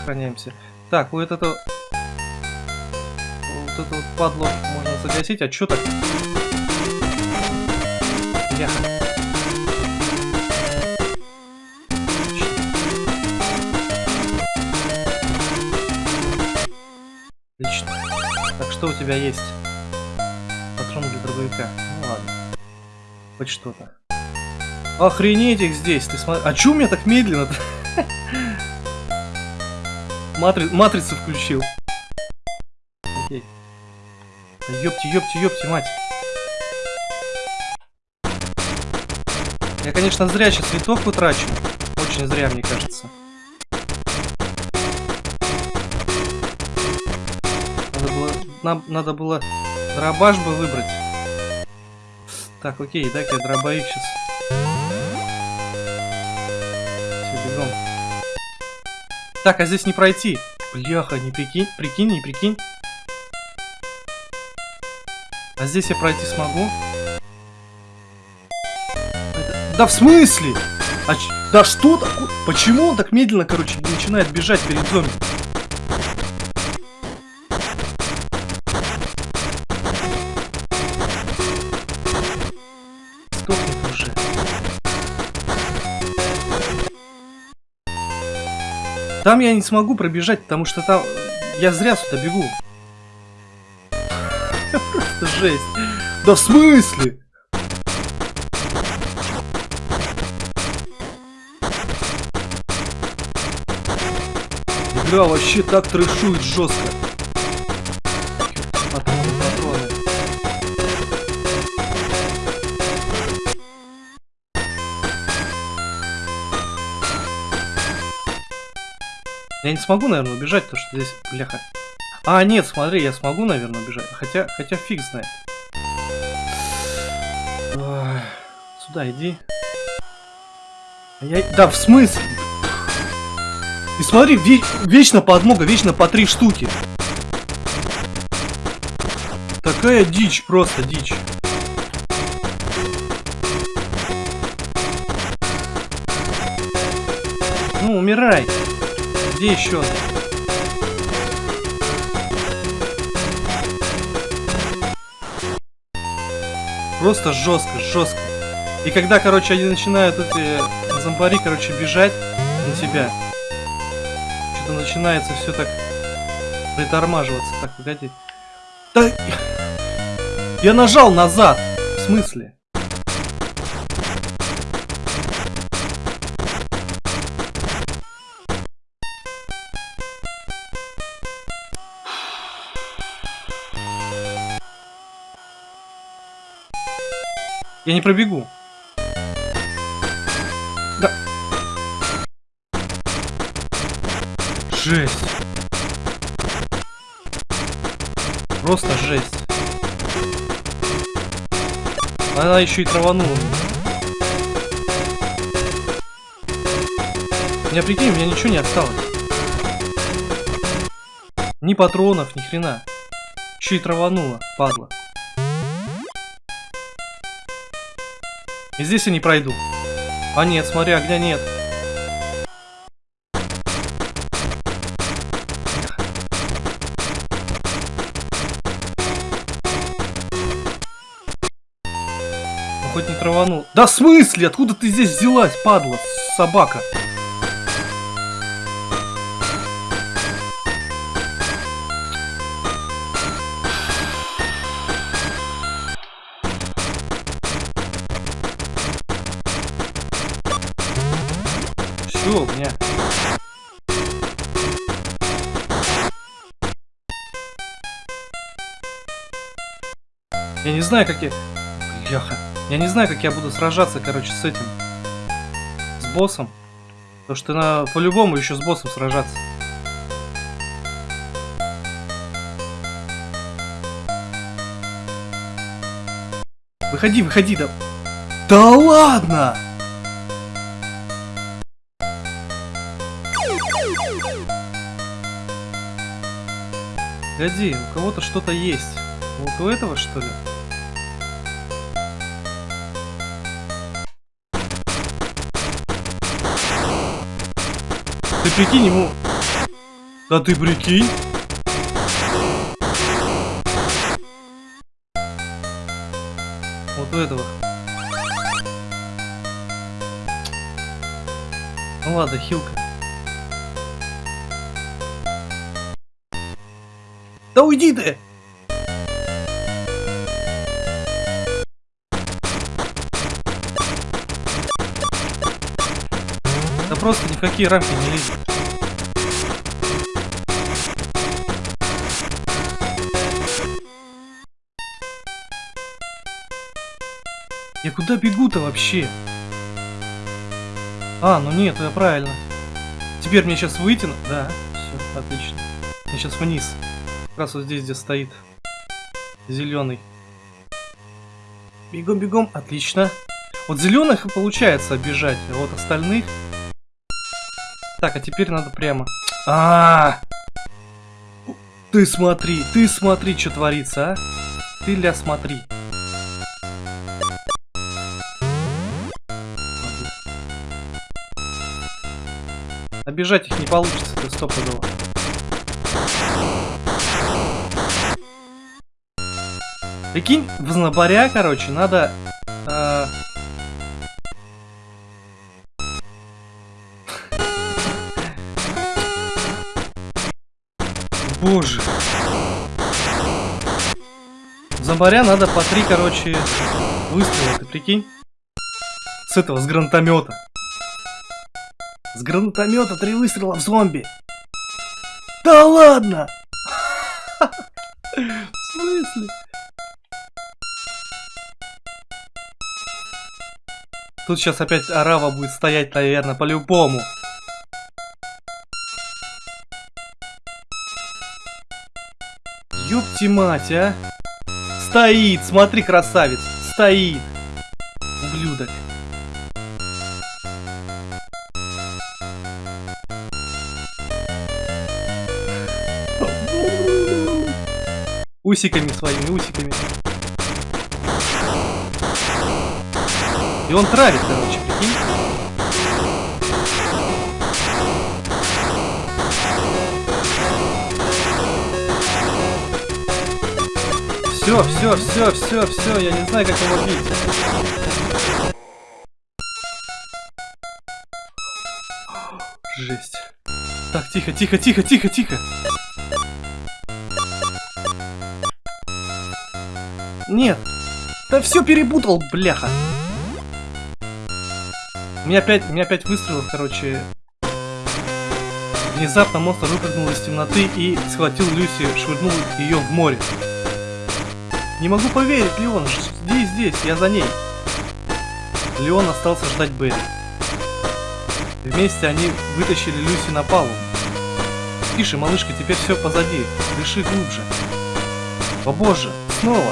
сохраняемся. Так, вот это... Вот это падло можно загасить. А что так? Яха. Отлично. Так, что у тебя есть? Патрон для дробовика. Ну ладно. Хоть что-то. Охренеть их здесь, ты смотри. А чё у меня так медленно-то? Матри... Матрицу включил. Окей. Ёпти, ёпти, ёпти, мать. Я, конечно, зря сейчас винтовку трачу. Очень зря, мне кажется. Надо было, нам, надо было дробаш бы выбрать. Так, окей, дай-ка я дробовик сейчас. Так, а здесь не пройти. Бляха, не прикинь, прикинь, не прикинь. А здесь я пройти смогу? Это... Да в смысле? А ч... Да что такое? Почему он так медленно, короче, начинает бежать перед зомби? Сдохнет уже. Там я не смогу пробежать, потому что там... Я зря сюда бегу. Просто жесть. Да в смысле? Игра вообще так трешует жестко. Я не смогу, наверное, убежать, потому что здесь, бляха. А, нет, смотри, я смогу, наверное, убежать. Хотя, хотя фиг знает. Сюда иди. Я... Да, в смысле? И смотри, ве вечно подмога, вечно по три штуки. Такая дичь, просто дичь. Ну, умирай. Где еще? Просто жестко, жестко. И когда, короче, они начинают эти зомбари, короче, бежать на тебя, что-то начинается все так притормаживаться. Так, погоди. Да... Я нажал назад. В смысле? Я не пробегу. Да. Жесть. Просто жесть. Она еще и траванула. Меня, прикинь, у меня ничего не осталось. Ни патронов, ни хрена. Еще и траванула, падла. И здесь я не пройду. А нет, смотри, огня нет. Ну, хоть не траванул. Да в смысле? Откуда ты здесь взялась, падла, собака? Я не знаю, как я... Бляха. Я не знаю, как я буду сражаться, короче, с этим. С боссом. Потому что на по-любому еще с боссом сражаться. Выходи, выходи, да... Да ладно! Погоди, у кого-то что-то есть. Вот у этого, что ли? Ты прикинь ему... Да ты прикинь? Вот у этого. Ну ладно, хилка. Да уйди ты! В какие рамки не лезет. Я куда бегу-то вообще? А, ну нет, я правильно. Теперь мне сейчас выйти... Да, все, отлично. Мне сейчас вниз. Как раз вот здесь, где стоит. Зеленый. Бегом, бегом, отлично. Вот зеленых и получается обижать, а вот остальных... Так, а теперь надо прямо. А, -а, -а! Ты смотри, ты смотри, что творится, а? Ты ля смотри. Обижать их не получится, ты стопудово. Прикинь, в знобаря, короче, надо... Боже. Зомбаря надо по три, короче, выстрела, ты прикинь? С этого, с гранатомета. С гранатомета три выстрела в зомби. Да ладно! В смысле? Тут сейчас опять арава будет стоять, наверное, по-любому. Ёпти мать, а! Стоит, смотри, красавец, стоит. Ублюдок. Усиками своими, усиками. И он травит, короче, прикинь. Все, все, все, все, все, я не знаю, как его бить. Жесть. Так, тихо, тихо, тихо, тихо, тихо. Нет. Да все перепутал, бляха. У меня опять, у меня опять выстрелов, короче. Внезапно монстр выпрыгнул из темноты и схватил Люси, швырнул ее в море. Не могу поверить, Леон, здесь, здесь, я за ней. Леон остался ждать Берри. Вместе они вытащили Люси на палубу. Тише, малышка, теперь все позади. Дыши глубже. О боже, снова.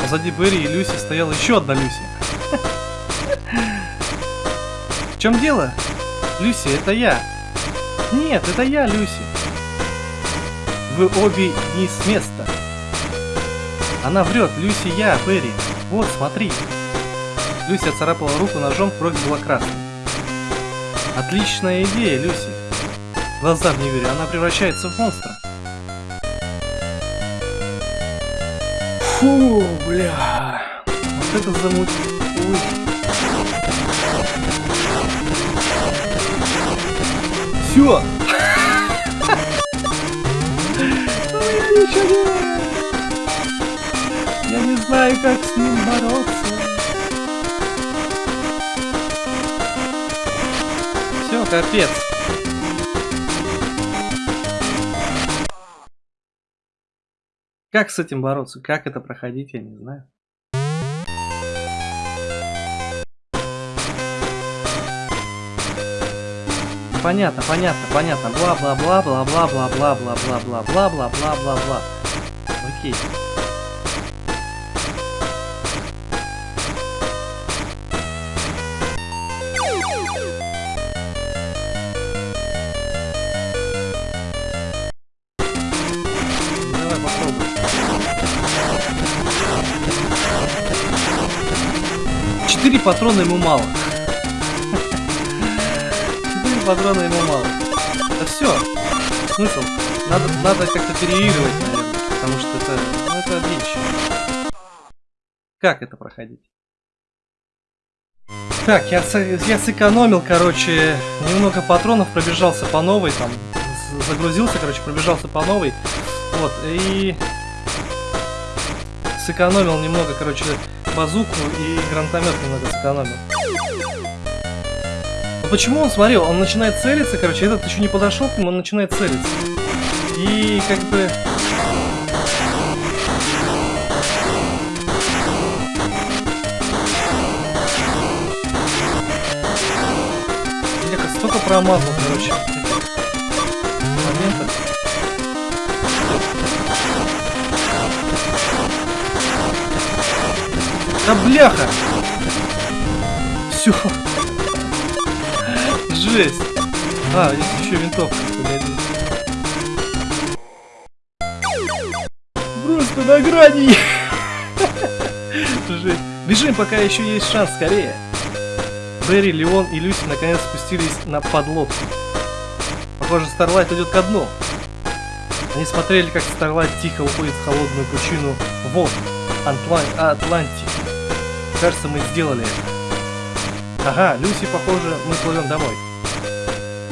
Позади Берри и Люси стояла еще одна Люси. В чем дело? Люси, это я. Нет, это я, Люси. Вы обе не с места. Она врет, Люси я, Берри. Вот, смотри. Люси царапала руку ножом, кровь была красной. Отличная идея, Люси. Глазам не верю, она превращается в монстра. Фу, бля. Вот это замут... Ой. Все. Я не знаю, как с ним бороться. Все, капец. Как с этим бороться? Как это проходить, я не знаю. Понятно, понятно, понятно. Бла-бла-бла-бла-бла-бла-бла-бла-бла-бла-бла-бла-бла-бла. Окей. Четыре патрона ему мало. Патрона ему мало. Да все. Смысл? Надо, надо как-то переигрывать, наверное. Потому что это, ну, это дичь. Как это проходить? Так, я, я сэкономил, короче, немного патронов, пробежался по новой, там, загрузился, короче, пробежался по новой. Вот, и сэкономил немного, короче, базуку и гранатомет немного сэкономил. Но почему он, смотри, он начинает целиться, короче, этот еще не подошел к нему, он начинает целиться. И как бы... Я как столько промазал, короче. Моментов. Да бляха! Все. Жесть. А, есть еще винтовка. Просто на грани. Бежим, пока еще есть шанс, скорее. Берри, Леон и Люси наконец спустились на подлодку. Похоже, Старлайт идет ко дну. Они смотрели, как Старлайт тихо уходит в холодную пучину вод Атлан... Атлантики. Кажется, мы сделали это. Ага, Люси, похоже, мы плывем домой.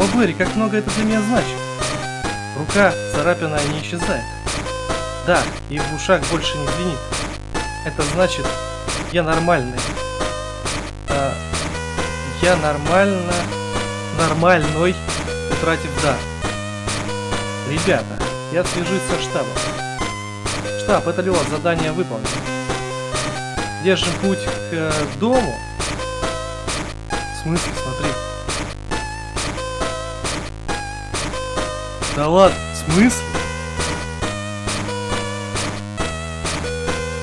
О, Берри, как много это для меня значит. Рука царапина не исчезает. Да, и в ушах больше не звенит. Это значит, я нормальный. А, я нормально... Нормальной, утратив дар. Ребята, я свяжусь со штабом. Штаб, это Леон, задание выполнено. Держим путь к э, дому. В смысле, смотри. Да ладно, в смысле?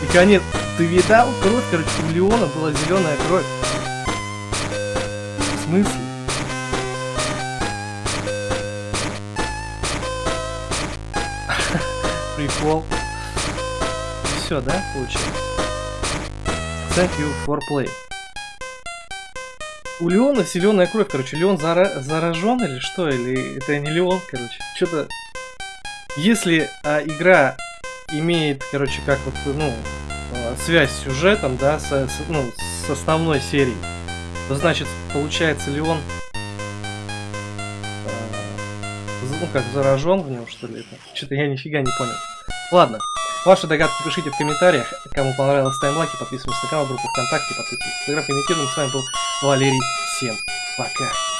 И конец. Ты видал? Кровь, короче, у Леона была зеленая кровь. В смысле? Прикол. Все, да, получилось? Thank you for play. У Леона зеленая кровь, короче. Леон зара заражен или что? Или это не Леон, короче. Что-то... Если а, игра имеет, короче, как вот, ну, а, связь с сюжетом, да, с, с, ну, с основной серией, то значит, получается, Леон а, ну, как заражен в нем, что ли? Что-то я нифига не понял. Ладно. Ваши догадки пишите в комментариях. Кому понравилось, ставим лайки, подписываемся на канал, группу ВКонтакте, подписывайтесь. Фотографии имитируем. С вами был Валерий. Всем пока.